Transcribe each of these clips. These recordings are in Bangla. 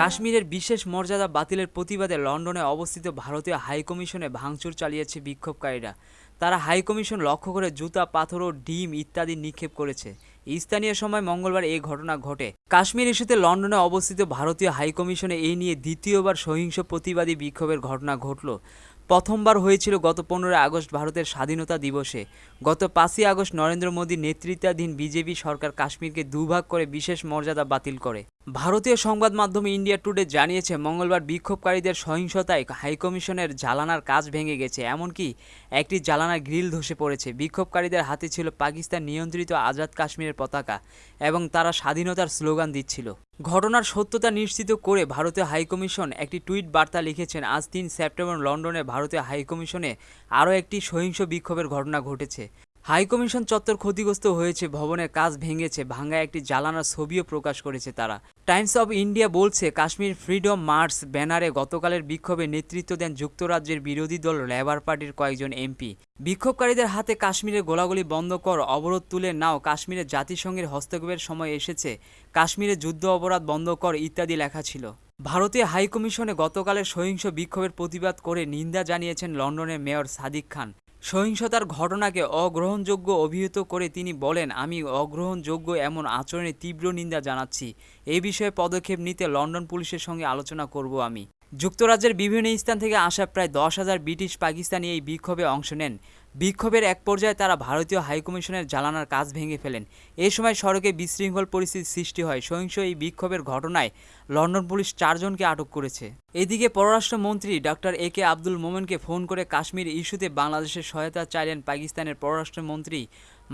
কাশ্মীরের বিশেষ মর্যাদা বাতিলের প্রতিবাদে লন্ডনে অবস্থিত ভারতীয় হাইকমিশনে ভাঙচুর চালিয়েছে বিক্ষোভকারীরা। তারা হাইকমিশন লক্ষ্য করে জুতা, পাথর ও ডিম ইত্যাদি নিক্ষেপ করেছে। স্থানীয় সময় মঙ্গলবার এই ঘটনা ঘটে। কাশ্মীর ইস্যুতে লন্ডনে অবস্থিত ভারতীয় হাইকমিশনে এই নিয়ে দ্বিতীয়বার সহিংস প্রতিবাদী বিক্ষোভের ঘটনা ঘটল। প্রথমবার হয়েছিল গত পনেরোই আগস্ট ভারতের স্বাধীনতা দিবসে। গত পাঁচই আগস্ট নরেন্দ্র মোদী নেতৃত্বাধীন বিজেপি সরকার কাশ্মীরকে দুভাগ করে বিশেষ মর্যাদা বাতিল করে। ভারতীয় সংবাদ মাধ্যম ইন্ডিয়া টুডে জানিয়েছে, মঙ্গলবার বিক্ষোভকারীদের সহিংসতায় হাইকমিশনের জ্বালানার কাজ ভেঙে গেছে। এমনকি একটি জ্বালানার গ্রিল ধসে পড়েছে। বিক্ষোভকারীদের হাতে ছিল পাকিস্তান নিয়ন্ত্রিত আজাদ কাশ্মীরের পতাকা এবং তারা স্বাধীনতার স্লোগান দিচ্ছিল। ঘটনার সত্যতা নিশ্চিত করে ভারতীয় হাইকমিশন একটি টুইট বার্তা লিখেছেন। আজ তিন সেপ্টেম্বর লন্ডনে ভারতীয় হাইকমিশনে আরও একটি সহিংস বিক্ষোভের ঘটনা ঘটেছে। হাইকমিশন চত্বর ক্ষতিগ্রস্ত হয়েছে, ভবনের কাজ ভেঙেছে ভাঙ্গা একটি জ্বালানার ছবিও প্রকাশ করেছে তারা। টাইমস অব ইন্ডিয়া বলছে, কাশ্মীর ফ্রিডম মার্চ ব্যানারে গতকালের বিক্ষোভে নেতৃত্ব দেন যুক্তরাজ্যের বিরোধী দল, লেবার পার্টির কয়েকজন এমপি। বিক্ষোভকারীদের হাতে কাশ্মীরে গোলাগুলি বন্ধ কর, অবরোধ তুলে নাও, কাশ্মীরে জাতিসংঘের হস্তক্ষেপের সময় এসেছে, কাশ্মীরে যুদ্ধ অপরাধ বন্ধ কর ইত্যাদি লেখা ছিল। ভারতীয় হাইকমিশনে গতকালের সহিংস বিক্ষোভের প্রতিবাদ করে নিন্দা জানিয়েছেন লন্ডনের মেয়র সাদিক খান। সহিংসতার ঘটনাকে অগ্রহণযোগ্য অভিহিত করে তিনি বলেন, আমি অগ্রহণযোগ্য এমন আচরণের তীব্র নিন্দা জানাচ্ছি। এই বিষয়ে পদক্ষেপ নিতে লন্ডন পুলিশের সঙ্গে আলোচনা করব আমি। যুক্তরাজ্যের বিভিন্ন স্থান থেকে আসা প্রায় দশ হাজার ব্রিটিশ পাকিস্তানি এই বিক্ষোভে অংশ নেন। বিক্ষোভের এক পর্যায়ে তারা ভারতীয় হাইকমিশনের জ্বালানার কাজ ভেঙে ফেলেন। এ সময় সড়কে বিশৃঙ্খল পরিস্থিতির সৃষ্টি হয়। সহিংস এই বিক্ষোভের ঘটনায় লন্ডন পুলিশ চারজনকে আটক করেছে। এদিকে পররাষ্ট্রমন্ত্রী ডক্টর এ কে আব্দুল মোমেনকে ফোন করে কাশ্মীর ইস্যুতে বাংলাদেশের সহায়তা চাইলেন পাকিস্তানের পররাষ্ট্রমন্ত্রী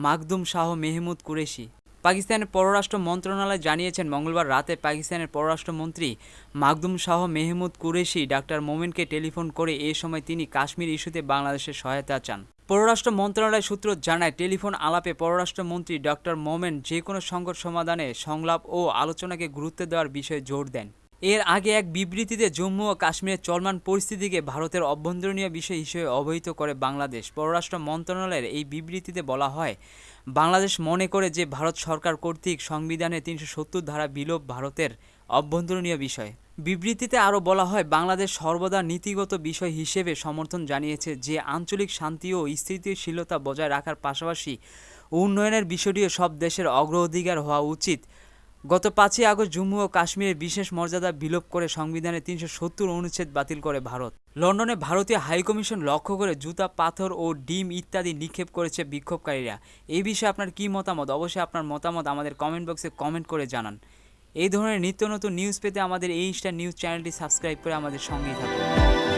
মাকদুম শাহ মেহমুদ কুরেশি। পাকিস্তানের পররাষ্ট্র মন্ত্রণালয় জানিয়েছেন, মঙ্গলবার রাতে পাকিস্তানের পররাষ্ট্রমন্ত্রী মাকদুম শাহ মেহমুদ কুরেশি ডাক্তার মোমেনকে টেলিফোন করে এ সময় তিনি কাশ্মীর ইস্যুতে বাংলাদেশের সহায়তা চান। পররাষ্ট্র মন্ত্রণালয় সূত্র জানায়, টেলিফোন আলাপে পররাষ্ট্রমন্ত্রী ডক্টর মোমেন যে কোনো সংকট সমাধানে সংলাপ ও আলোচনাকে গুরুত্ব দেওয়ার বিষয়ে জোর দেন। এর আগে এক বিবৃতিতে জম্মু ও কাশ্মীরের চলমান পরিস্থিতিকে ভারতের অভ্যন্তরীণ বিষয় হিসেবে অবহিত করে বাংলাদেশ। পররাষ্ট্র মন্ত্রণালয়ের এই বিবৃতিতে বলা হয়, বাংলাদেশ মনে করে যে ভারত সরকার কর্তৃক সংবিধানের তিনশো সত্তর ধারা বিলোপ ভারতের অভ্যন্তরীণ বিষয়। বিবৃতিতে আরও বলা হয়, বাংলাদেশ সর্বদা নীতিগত বিষয় হিসেবে সমর্থন জানিয়েছে যে আঞ্চলিক শান্তি ও স্থিতিশীলতা বজায় রাখার পাশাপাশি উন্নয়নের বিষয়টিও সব দেশের অগ্রাধিকার হওয়া উচিত। গত পাঁচই আগস্ট জম্মু ও কাশ্মীরের বিশেষ মর্যাদা বিলোপ করে সংবিধানের তিনশো সত্তর অনুচ্ছেদ বাতিল করে ভারত। লন্ডনে ভারতীয় হাইকমিশন লক্ষ্য করে জুতা, পাথর ও ডিম ইত্যাদি নিক্ষেপ করেছে বিক্ষোভকারীরা। এই বিষয়ে আপনার কী মতামত? অবশ্যই আপনার মতামত আমাদের কমেন্ট বক্সে কমেন্ট করে জানান। এই ধরনের নিত্য নতুন নিউজ পেতে আমাদের এই স্টার নিউজ চ্যানেলটি সাবস্ক্রাইব করে আমাদের সঙ্গেই থাকুন।